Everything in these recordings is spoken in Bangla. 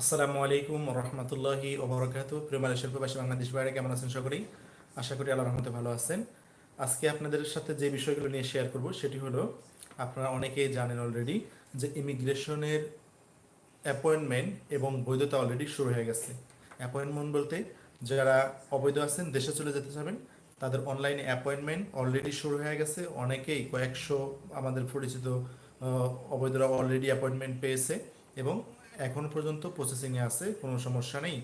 আসসালামু আলাইকুম রহমতুল্লাহি ওবরাকাতু প্রিয় মালয়েশিয়ার প্রবাসী বাংলাদেশ বাইরে কেমন আছেন সকলেই? আশা করি আল্লাহ রহমতে ভালো আছেন। আজকে আপনাদের সাথে যে বিষয়গুলো নিয়ে শেয়ার করব, সেটি হলো, আপনারা অনেকেই জানেন অলরেডি যে ইমিগ্রেশনের অ্যাপয়েন্টমেন্ট এবং বৈধতা অলরেডি শুরু হয়ে গেছে। অ্যাপয়েন্টমেন্ট বলতে, যারা অবৈধ আছেন, দেশে চলে যেতে চাবেন, তাদের অনলাইনে অ্যাপয়েন্টমেন্ট অলরেডি শুরু হয়ে গেছে। অনেকেই কয়েকশো আমাদের পরিচিত অবৈধরা অলরেডি অ্যাপয়েন্টমেন্ট পেয়েছে এবং এখন পর্যন্ত প্রসেসিংয়ে আছে, কোনো সমস্যা নেই।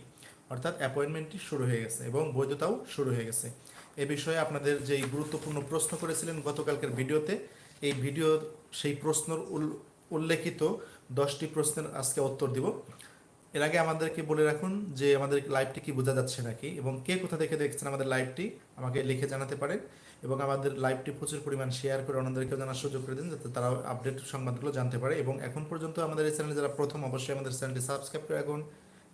অর্থাৎ অ্যাপয়েন্টমেন্টটি শুরু হয়ে গেছে এবং বৈধতাও শুরু হয়ে গেছে। এ বিষয়ে আপনাদের যেই গুরুত্বপূর্ণ প্রশ্ন করেছিলেন গতকালকের ভিডিওতে, এই ভিডিও সেই প্রশ্নর উল- উল্লেখিত দশটি প্রশ্নের আজকে উত্তর দিব। এর আগে আমাদেরকে বলে রাখুন যে আমাদের লাইভটি কি বোঝা যাচ্ছে নাকি এবং কে কোথা থেকে দেখছেন আমাদের লাইভটি আমাকে লিখে জানাতে পারেন এবং আমাদের লাইভটি প্রচুর পরিমাণ শেয়ার করে অন্যদেরকেও জানার সুযোগ করে দিন যাতে তারা আপডেট সংবাদগুলো জানতে পারে এবং এখন পর্যন্ত আমাদের এই চ্যানেলে যারা প্রথম, অবশ্যই আমাদের চ্যানেলটি সাবস্ক্রাইব করে রাখুন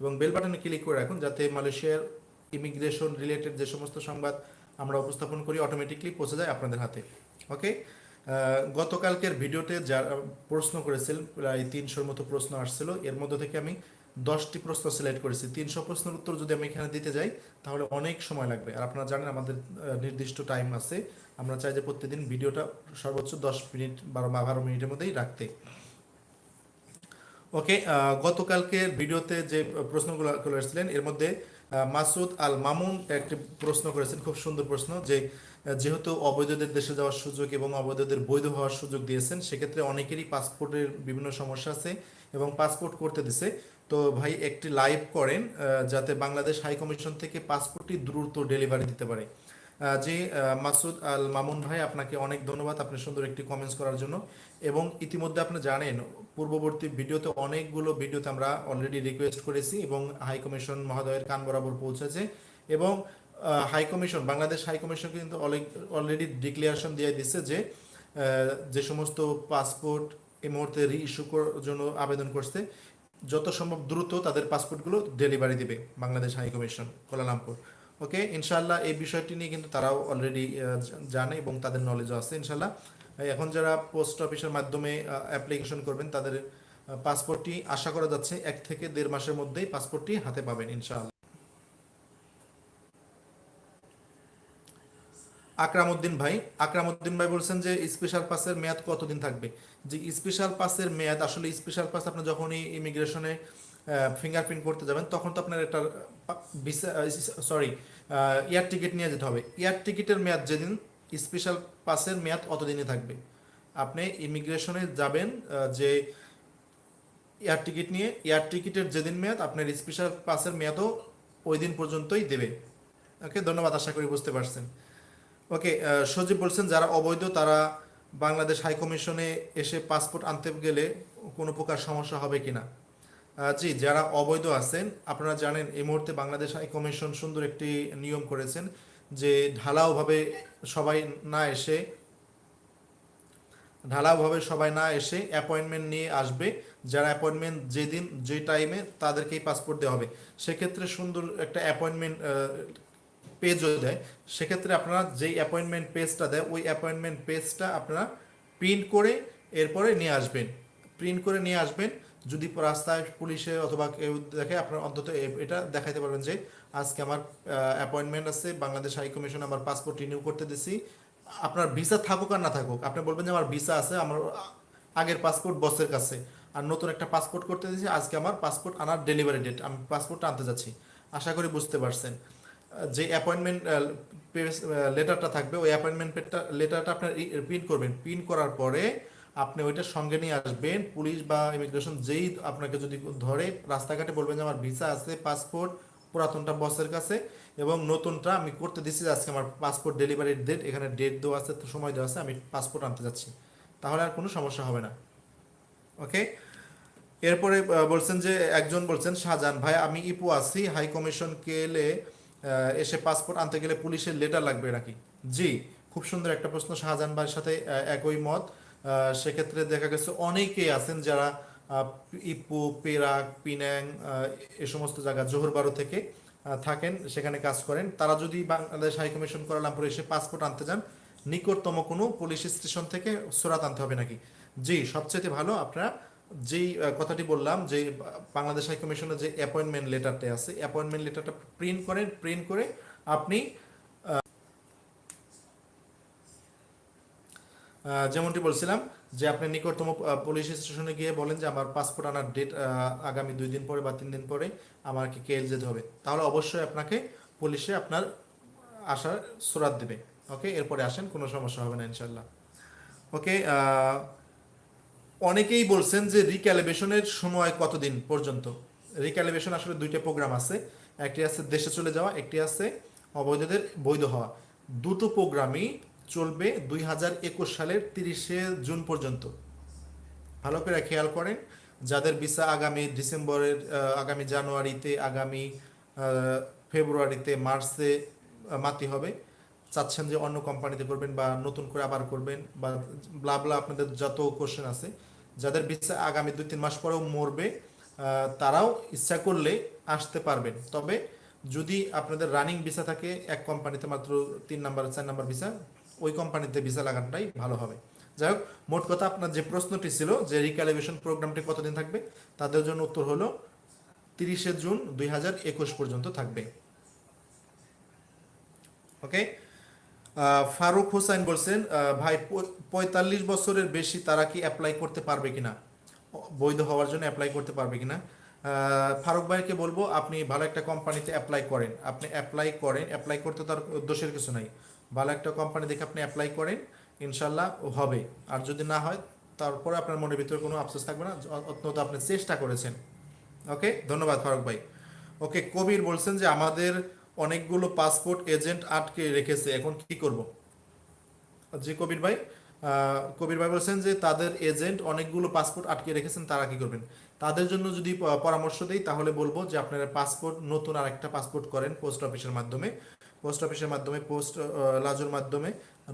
এবং বেল বাটনে ক্লিক করে রাখুন যাতে মালয়েশিয়ার ইমিগ্রেশন রিলেটেড যে সমস্ত সংবাদ আমরা উপস্থাপন করি অটোমেটিকলি পৌঁছে যায় আপনাদের হাতে। ওকে গতকালকের ভিডিওতে যারা প্রশ্ন করেছিল, প্রায় তিনশোর মতো প্রশ্ন আসছিল। এর মধ্যে থেকে আমি দশটি প্রশ্ন সিলেক্ট করেছি। তিনশো প্রশ্নের উত্তর যদি আমি এখানে দিতে যাই তাহলে অনেক সময় লাগবে। আর আপনারা জানেন আমাদের নির্দিষ্ট টাইম আছে। আমরা চাই যে প্রতিদিন ভিডিওটা সর্বোচ্চ দশ মিনিট বারো বা বারো মিনিটের মধ্যেই রাখতে। ওকে আহ, গতকালকের ভিডিওতে যে প্রশ্নগুলো করে এসেছিলেন এর মধ্যে মাসুদ আল মামুন একটি প্রশ্ন করেছেন খুব সুন্দর প্রশ্ন যে যেহেতু অবৈধদের দেশে যাওয়ার সুযোগ এবং অবৈধদের বৈধ হওয়ার সুযোগ দিয়েছেন সেক্ষেত্রে অনেকেরই পাসপোর্টের বিভিন্ন সমস্যা আছে এবং পাসপোর্ট করতে দিছে। তো ভাই একটি লাইভ করেন যাতে বাংলাদেশ হাই কমিশন থেকে পাসপোর্টটি দ্রুত ডেলিভারি দিতে পারে। জি মাসুদ আল মামুন ভাই, আপনাকে অনেক ধন্যবাদ আপনি সুন্দর একটি কমেন্টস করার জন্য। এবং ইতিমধ্যে আপনি জানেন, পূর্ববর্তী ভিডিওতে অনেকগুলো ভিডিওতে আমরা অলরেডি রিকোয়েস্ট করেছি এবং হাই কমিশন মহোদয়ের কান বরাবর পৌঁছেছে। এবং high commission Bangladesh high commission কিন্তু অলরেডি ডিক্লিয়ারেশন দিয়ে দিচ্ছে যে যে সমস্ত পাসপোর্ট এই মুহূর্তে রি ইস্যু জন্য আবেদন করছে। যত সম্ভব দ্রুত তাদের পাসপোর্টগুলো ডেলিভারি দিবে Bangladesh high commission, Kuala Lumpur. Okay? ইনশাল্লাহ এই বিষয়টি নিয়ে কিন্তু তারাও অলরেডি জানে এবং তাদের নলেজও আছে ইনশাল্লাহ এখন যারা পোস্ট অফিসের মাধ্যমে অ্যাপ্লিকেশন করবেন, তাদের পাসপোর্টটি আশা করা যাচ্ছে এক থেকে দেড় মাসের মধ্যেই পাসপোর্টটি হাতে পাবেন, ইনশাআল্লাহ। আকরামউদ্দিন ভাই আকরামউদ্দিন ভাই বলছেন যে স্পেশাল পাসের মেয়াদ কতদিন থাকবে? যে স্পেশাল পাসের মেয়াদ, আসলে স্পেশাল পাস আপনি যখনই ইমিগ্রেশনে ফিঙ্গারপ্রিন্ট করতে যাবেন, তখন তো আপনার একটা সরি এয়ার টিকিট নিয়ে যেতে হবে। এয়ার টিকিটের মেয়াদ যেদিন স্পেশাল পাসের মেয়াদ অতদিনই থাকবে। আপনি ইমিগ্রেশনে যাবেন যে এয়ার টিকিট নিয়ে এয়ার টিকিটের যেদিন মেয়াদ, আপনার স্পেশাল পাসের মেয়াদও ওই দিন পর্যন্তই দেবে। ওকে ধন্যবাদ, আশা করি বুঝতে পারছেন। ওকে আহ, সজীব বলছেন যারা অবৈধ তারা বাংলাদেশ হাই কমিশনে এসে পাসপোর্ট আনতে গেলে কোনো প্রকার সমস্যা হবে কিনা? জি যারা অবৈধ আছেন আপনারা জানেন এই মুহূর্তে বাংলাদেশ হাই কমিশন সুন্দর একটি নিয়ম করেছেন যে ঢালাওভাবে সবাই না এসে ঢালাওভাবে সবাই না এসে অ্যাপয়েন্টমেন্ট নিয়ে আসবে। যারা অ্যাপয়েন্টমেন্ট যেদিন যে টাইমে তাদেরকেই পাসপোর্ট দেওয়া হবে। সেক্ষেত্রে সুন্দর একটা অ্যাপয়েন্টমেন্ট পেজও দেয়, সেক্ষেত্রে আপনারা যেই অ্যাপয়েন্টমেন্ট পেজটা দেয়, ওই অ্যাপয়েন্টমেন্ট পেজটা আপনারা প্রিন্ট করে এরপরে নিয়ে আসবেন। প্রিন্ট করে নিয়ে আসবেন। যদি রাস্তায় পুলিশে অথবা কেউ দেখে, আপনার অন্তত এটা দেখাইতে পারবেন যে, আজকে আমার অ্যাপয়েন্টমেন্ট আছে, বাংলাদেশ হাই কমিশন আমার পাসপোর্ট রিনিউ করতে দিছি। আপনার ভিসা থাকুক আর না থাকুক, আপনি বলবেন যে আমার ভিসা আছে, আমার আগের পাসপোর্ট বসের কাছে। আর নতুন একটা পাসপোর্ট করতে দিয়েছি আজকে আমার পাসপোর্ট আনার ডেলিভারি ডেট আমি পাসপোর্টটা আনতে যাচ্ছি। আশা করি বুঝতে পারছেন। যে অ্যাপয়েন্টমেন্ট লেটারটা থাকবে, ওই অ্যাপয়েন্টমেন্ট লেটারটা আপনার প্রিন্ট করবেন। প্রিন্ট করার পরে আপনি ওইটা সঙ্গে নিয়ে আসবেন, পুলিশ বা ইমিগ্রেশন যেই আপনাকে যদি ধরে, রাস্তাঘাটে বলবেন যে আমার ভিসা আছে পাসপোর্ট পুরাতনটা বসের কাছে, এবং নতুনটা আমি করতে দিচ্ছি আজকে আমার পাসপোর্ট ডেলিভারির ডেট এখানে ডেট দেওয়া আছে, সময় দেওয়া আছে, আমি পাসপোর্ট আনতে যাচ্ছি। তাহলে আর কোনো সমস্যা হবে না। ওকে এরপরে বলছেন যে, একজন বলছেন, শাহজাহান, ভাই, আমি ইপু আছি হাই কমিশন কেলে এসে পাসপোর্ট আনতে গেলে পুলিশের লেটার লাগবে নাকি জি খুব সুন্দর একটা প্রশ্ন শাহজাহান ভাইয়ের সাথে একই মত। সেক্ষেত্রে দেখা গেছে অনেকেই আছেন যারা ইপু পেরাক পিনাং আহ, এ সমস্ত জায়গা জোহরবারো থেকে থাকেন সেখানে কাজ করেন। তারা যদি বাংলাদেশ হাইকমিশন কোয়ালালামপুরে এসে পাসপোর্ট আনতে যান নিকটতম কোনো পুলিশ স্টেশন থেকে সুরাত আনতে হবে নাকি? জি সবচেয়ে ভালো আপনারা যেই কথাটি বললাম যে, বাংলাদেশ হাই কমিশনের যে অ্যাপয়েন্টমেন্ট লেটারটা আছে অ্যাপয়েন্টমেন্ট লেটারটা প্রিন্ট করেন প্রিন্ট করে আপনি যেমনটি বলছিলাম যে আপনি নিকটতম পুলিশ স্টেশনে গিয়ে বলেন যে আমার পাসপোর্ট আনার ডেট আগামী দুই দিন পরে বা তিন দিন পরে আমাকে কেএল যেতে হবে। তাহলে অবশ্যই আপনাকে পুলিশে আপনার আসার সুরাত দেবে। ওকে এরপরে আসেন, কোনো সমস্যা হবে না ইনশাল্লাহ ওকে অনেকেই বলছেন যে রিক্যালিবেশনের সময় কতদিন পর্যন্ত? রিক্যালিবেশন আসলে দুইটা প্রোগ্রাম আছে। একটি আছে দেশে চলে যাওয়া, একটি আছে অবৈধদের বৈধ হওয়া। দুটো প্রোগ্রামই চলবে দুই হাজার একুশ সালের তিরিশে জুন পর্যন্ত। ভালো করে খেয়াল করেন, যাদের ভিসা আগামী ডিসেম্বরের আগামী জানুয়ারিতে, আগামী ফেব্রুয়ারিতে, মার্চে মাতি হবে। চাচ্ছেন যে অন্য কোম্পানিতে করবেন বা নতুন করে আবার করবেন বা ব্লা ব্লা আপনাদের যত কোশ্চেন আছে যাদের ভিসা আগামী দুই, তিন মাস পরেও মরবে তারাও ইচ্ছা করলে আসতে পারবেন। তবে যদি আপনাদের রানিং ভিসা থাকে, এক কোম্পানিতে মাত্র তিন নাম্বার চার নাম্বার ভিসা ওই কোম্পানিতে ভিসা লাগানোটাই ভালো হবে। যাই হোক, মোট কথা আপনার যে প্রশ্নটি ছিল, যে রিক্যালিবেশন প্রোগ্রামটি কতদিন থাকবে, তাদের জন্য উত্তর হলো তিরিশে জুন দুই হাজার একুশ পর্যন্ত থাকবে। ওকে ফারুক হোসেন বলছেন ভাই পঁয়তাল্লিশ বছরের বেশি তারা কি অ্যাপ্লাই করতে পারবে কিনা? বৈধ হওয়ার জন্য অ্যাপ্লাই করতে পারবে কিনা? ফারুক ভাইকে বলব, আপনি ভালো একটা কোম্পানিতে অ্যাপ্লাই করেন। আপনি অ্যাপ্লাই করেন। অ্যাপ্লাই করতে তার দোষের কিছু নাই। ভালো একটা কোম্পানি দেখে আপনি অ্যাপ্লাই করেন। ইনশাল্লাহ হবে। আর যদি না হয়, তারপরে আপনার মনের ভিতরে কোনো আফসোস থাকবে না। অত্যন্ত আপনি চেষ্টা করেছেন। ওকে ধন্যবাদ ফারুক ভাই। ওকে কবির বলছেন যে, আমাদের অনেকগুলো পাসপোর্ট এজেন্ট আটকে রেখেছে। এখন কি করব? জি, কবির ভাই কবির ভাই বলছেন যে তাদের এজেন্ট অনেকগুলো পাসপোর্ট আটকে রেখেছেন, তারা কি করবেন? তাদের জন্য যদি পরামর্শ দেই, তাহলে বলব যে আপনারা পাসপোর্ট, নতুন আরেকটা পাসপোর্ট করেন পোস্ট অফিসের মাধ্যমে। পোস্ট অফিসের মাধ্যমে, পোস্ট লাজুর মাধ্যমে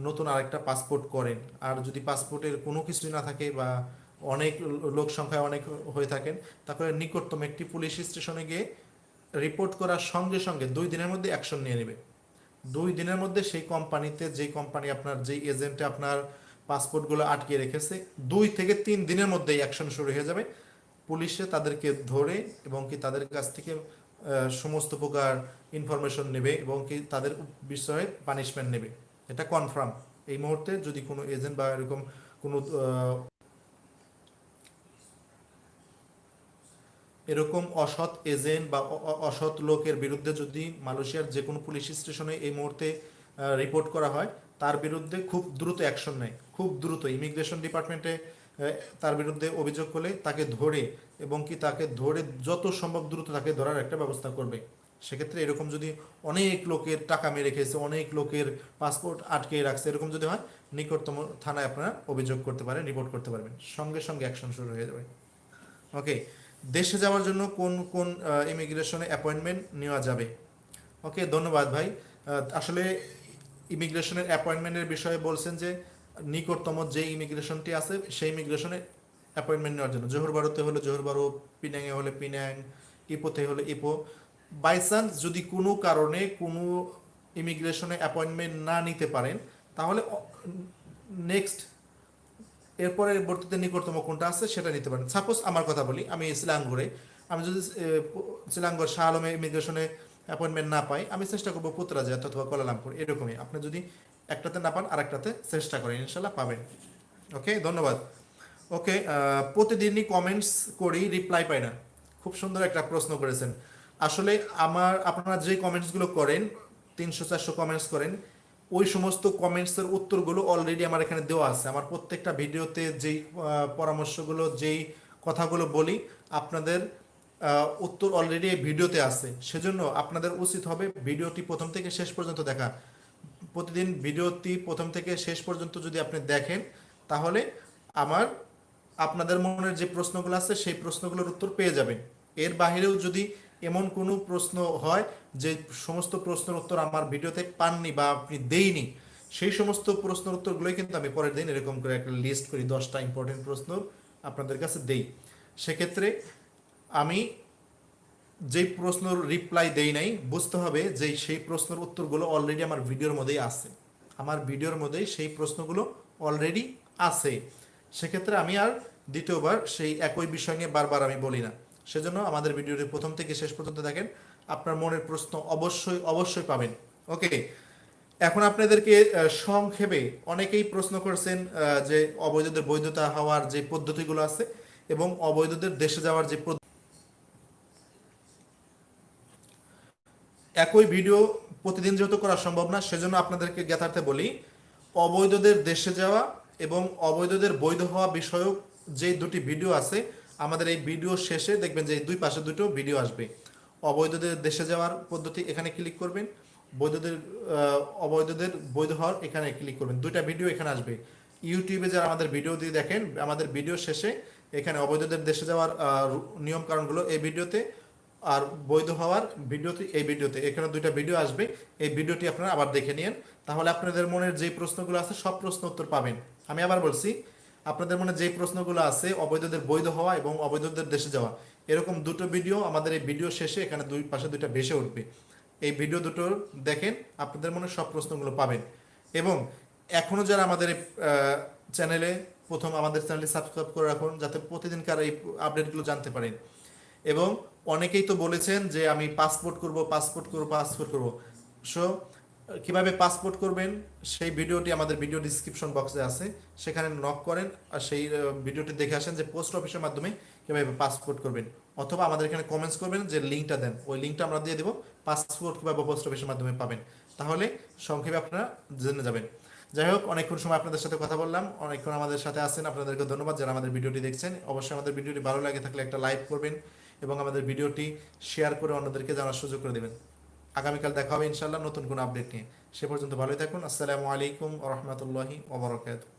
নতুন আরেকটা পাসপোর্ট করেন। আর যদি পাসপোর্টের কোনো কিছুই না থাকে বা অনেক লোক সংখ্যায় অনেক হয়ে থাকেন, তারপরে নিকটতম একটি পুলিশ স্টেশনে গিয়ে রিপোর্ট করার সঙ্গে সঙ্গে দুই দিনের মধ্যে অ্যাকশন নিয়ে নেবে। দুই দিনের মধ্যে সেই কোম্পানিতে যেই কোম্পানি আপনার, যেই এজেন্টে আপনার পাসপোর্টগুলো আটকে রেখেছে, দুই থেকে তিন দিনের মধ্যেই অ্যাকশন শুরু হয়ে যাবে। পুলিশে তাদেরকে ধরে এবং কি তাদের কাছ থেকে সমস্ত প্রকার ইনফরমেশন নেবে এবং কি তাদের বিষয়ে পানিশমেন্ট নেবে। এটা কনফার্ম এই মুহূর্তে যদি কোনো এজেন্ট বা এরকম কোনো এরকম অসৎ এজেন্ট বা অসৎ লোকের বিরুদ্ধে যদি মালয়েশিয়ার যে কোনো পুলিশ স্টেশনে এই মুহূর্তে রিপোর্ট করা হয়, তার বিরুদ্ধে খুব দ্রুত অ্যাকশন নেয়। খুব দ্রুত। ইমিগ্রেশন ডিপার্টমেন্টে তার বিরুদ্ধে অভিযোগ করলে তাকে ধরে এবং কি তাকে ধরে যত সম্ভব দ্রুত তাকে ধরার একটা ব্যবস্থা করবে। সেক্ষেত্রে এরকম যদি অনেক লোকের টাকা মেরে খেয়েছে, অনেক লোকের পাসপোর্ট আটকে রাখছে, এরকম যদি হয়, নিকটতম থানায় আপনারা অভিযোগ করতে পারেন, রিপোর্ট করতে পারবেন। সঙ্গে সঙ্গে অ্যাকশন শুরু হয়ে যাবে। ওকে। দেশে যাওয়ার জন্য কোন কোন ইমিগ্রেশনে অ্যাপয়েন্টমেন্ট নেওয়া যাবে? ওকে ধন্যবাদ ভাই। আসলে ইমিগ্রেশনের অ্যাপয়েন্টমেন্টের বিষয়ে বলছেন যে, নিকটতম যে ইমিগ্রেশনটি আছে, সেই ইমিগ্রেশনে অ্যাপয়েন্টমেন্ট নেওয়ার জন্য। জোহর বারোতে হলে জোহর বারো পিনাংয়ে হলে পিনাং, ইপোতে হলে ইপো। বাই চান্স যদি কোনো কারণে কোনো ইমিগ্রেশনে অ্যাপয়েন্টমেন্ট না নিতে পারেন, তাহলে নেক্সট এরপরে বর্তিতে নিকটতম কোনটা আছে সেটা নিতে পারেন। সাপোজ আমার কথা বলি, আমি সিলাঙ্গুরে আমি যদি সিলাঙ্গর শাহ আলমে ইমিগ্রেশনে অ্যাপয়েন্টমেন্ট না পাই, আমি চেষ্টা করব পুত্রাজাত অথবা কোলালামপুর, এরকমই। আপনি যদি একটাতে না পান, আরেকটাতে চেষ্টা করেন, ইনশাল্লাহ পাবেন। ওকে, ধন্যবাদ। ওকে প্রতিদিনই কমেন্টস করি রিপ্লাই পাই না। খুব সুন্দর একটা প্রশ্ন করেছেন। আসলে আমার, আপনারা যে কমেন্টসগুলো করেন, তিনশো চারশো কমেন্টস করেন ওই সমস্ত কমেন্টসের উত্তরগুলো অলরেডি আমার এখানে দেওয়া আছে। আমার প্রত্যেকটা ভিডিওতে যেই পরামর্শগুলো, যেই কথাগুলো বলি, আপনাদের উত্তর অলরেডি এই ভিডিওতে আছে। সেজন্য আপনাদের উচিত হবে ভিডিওটি প্রথম থেকে শেষ পর্যন্ত দেখা। প্রতিদিন ভিডিওটি প্রথম থেকে শেষ পর্যন্ত যদি আপনি দেখেন, তাহলে আমার, আপনাদের মনের যে প্রশ্নগুলো আছে, সেই প্রশ্নগুলোর উত্তর পেয়ে যাবেন। এর বাহিরেও যদি এমন কোনো প্রশ্ন হয় যে সমস্ত প্রশ্নের উত্তর আমার ভিডিওতে পাননি বা আপনি দেইনি, সেই সমস্ত প্রশ্নের উত্তরগুলোই কিন্তু আমি পরের দিন এরকম করে একটা লিস্ট করি, দশটা ইম্পর্টেন্ট প্রশ্ন আপনাদের কাছে দেই। সেক্ষেত্রে আমি যেই প্রশ্নের রিপ্লাই দেই নাই, বুঝতে হবে যে সেই প্রশ্নের উত্তরগুলো অলরেডি আমার ভিডিওর মধ্যেই আছে। আমার ভিডিওর মধ্যেই সেই প্রশ্নগুলো অলরেডি আছে। সেক্ষেত্রে আমি আর দ্বিতীয়বার সেই একই বিষয় নিয়ে বারবার আমি বলি না। সেজন্য আমাদের ভিডিওটি প্রথম থেকে শেষ পর্যন্ত দেখেন। আপনার মনের প্রশ্ন অবশ্যই অবশ্যই পাবেন। ওকে এখন আপনাদেরকে সংক্ষেপে অনেকেই প্রশ্ন করছেন যে অবৈধদের বৈধতা হওয়ার যে পদ্ধতিগুলো আছে এবং অবৈধদের দেশে যাওয়ার যে একই ভিডিও প্রতিদিন যেহেতু করা সম্ভব না, সেজন্য আপনাদেরকে জ্ঞাতার্থে বলি, অবৈধদের দেশে যাওয়া এবং অবৈধদের বৈধ হওয়া বিষয়ক যে দুটি ভিডিও আছে আমাদের এই ভিডিও শেষে দেখবেন যে দুই পাশে দুটো ভিডিও আসবে। অবৈধদের দেশে যাওয়ার পদ্ধতি এখানে ক্লিক করবেন। বৈধদের অবৈধদের বৈধ হওয়ার এখানে ক্লিক করবেন। দুইটা ভিডিও এখানে আসবে। ইউটিউবে যারা আমাদের ভিডিও দিয়ে দেখেন, আমাদের ভিডিও শেষে এখানে অবৈধদের দেশে যাওয়ার নিয়ম কারণগুলো এই ভিডিওতে আর বৈধ হওয়ার ভিডিওতে এই ভিডিওতে। এখানে দুইটা ভিডিও আসবে। এই ভিডিওটি আপনারা আবার দেখে নিন তাহলে আপনাদের মনের যে প্রশ্নগুলো আছে, সব প্রশ্ন উত্তর পাবেন। আমি আবার বলছি আপনাদের মনে যে প্রশ্নগুলো আছে, অবৈধদের বৈধ হওয়া এবং অবৈধদের দেশে যাওয়া, এরকম দুটো ভিডিও আমাদের এই ভিডিও শেষে এখানে দুই পাশে দুইটা ভেসে উঠবে। এই ভিডিও দুটো দেখেন, আপনাদের মনে সব প্রশ্নগুলো পাবেন। এবং এখনও যারা আমাদের চ্যানেলে প্রথম আমাদের চ্যানেলে সাবস্ক্রাইব করে রাখুন, যাতে প্রতিদিনকার এই আপডেটগুলো জানতে পারেন। এবং অনেকেই তো বলেছেন যে আমি পাসপোর্ট করব পাসপোর্ট করব পাসপোর্ট করব। সো কীভাবে পাসপোর্ট করবেন, সেই ভিডিওটি আমাদের ভিডিও ডিসক্রিপশন বক্সে আছে। সেখানে নক করেন আর সেই ভিডিওটি দেখে আসেন যে পোস্ট অফিসের মাধ্যমে কীভাবে পাসপোর্ট করবেন। অথবা আমাদের এখানে কমেন্টস করবেন যে লিঙ্কটা দেন। ওই লিঙ্কটা আমরা দিয়ে দেবো পাসপোর্ট কীভাবে পোস্ট অফিসের মাধ্যমে পাবেন। তাহলে সংক্ষেপে আপনারা জেনে যাবেন। যাই হোক, অনেকক্ষণ সময় আপনাদের সাথে কথা বললাম। অনেকক্ষণ আমাদের সাথে আছেন, আপনাদেরকে ধন্যবাদ যারা আমাদের ভিডিওটি দেখছেন। অবশ্যই আমাদের ভিডিওটি ভালো লাগে থাকলে একটা লাইক করবেন এবং আমাদের ভিডিওটি শেয়ার করে অন্যদেরকে জানার সুযোগ করে দেবেন। আগামীকাল দেখা হবে ইনশাল্লাহ নতুন কোনো আপডেট নিয়ে। সে পর্যন্ত ভালোই থাকুন। আসসালামু আলাইকুম রহমতুল্লাহি ওবরাকাতুহ